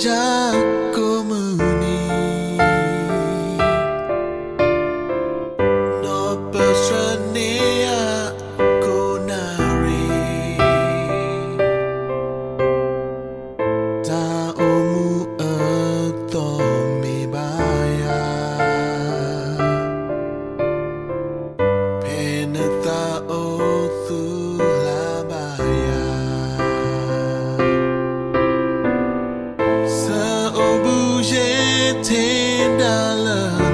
wajahku menik No peseni aku nari? Taumu etomi baya Pena tau our love.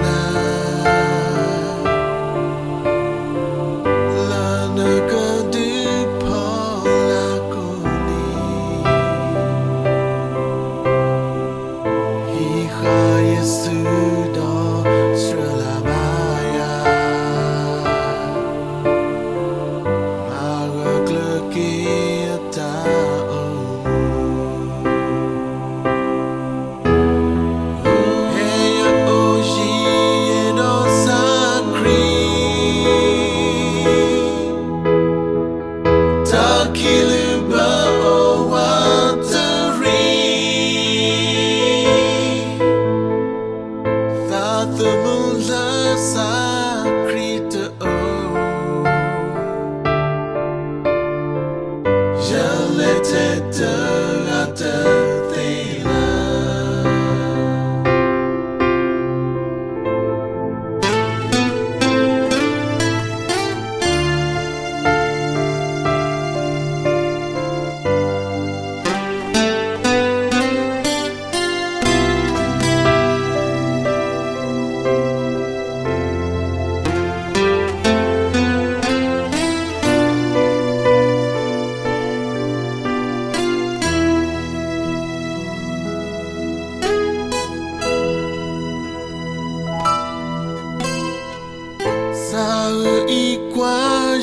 Saikwaja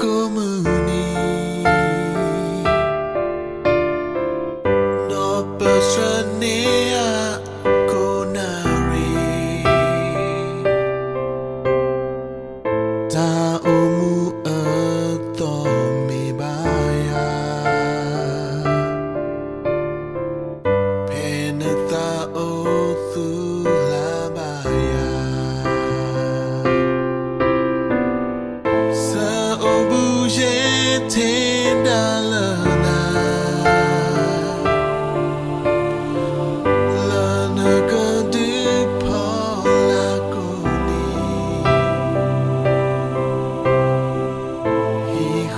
komuni No pesranea konari Taumu atoi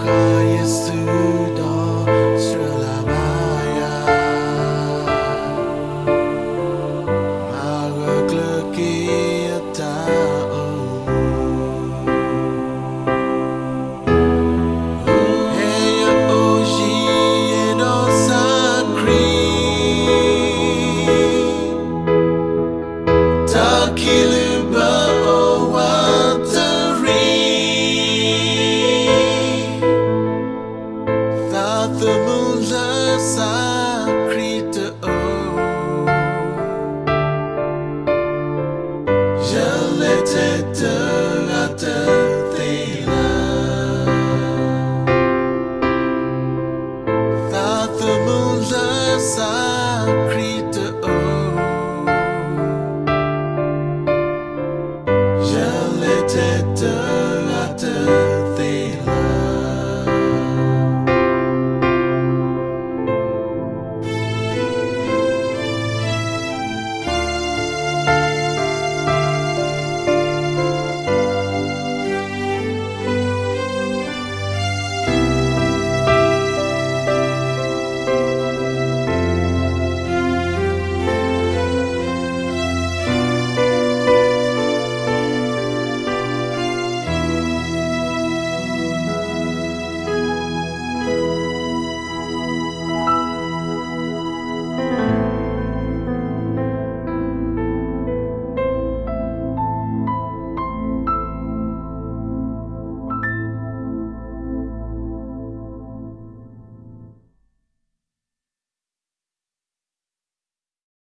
Yesu summer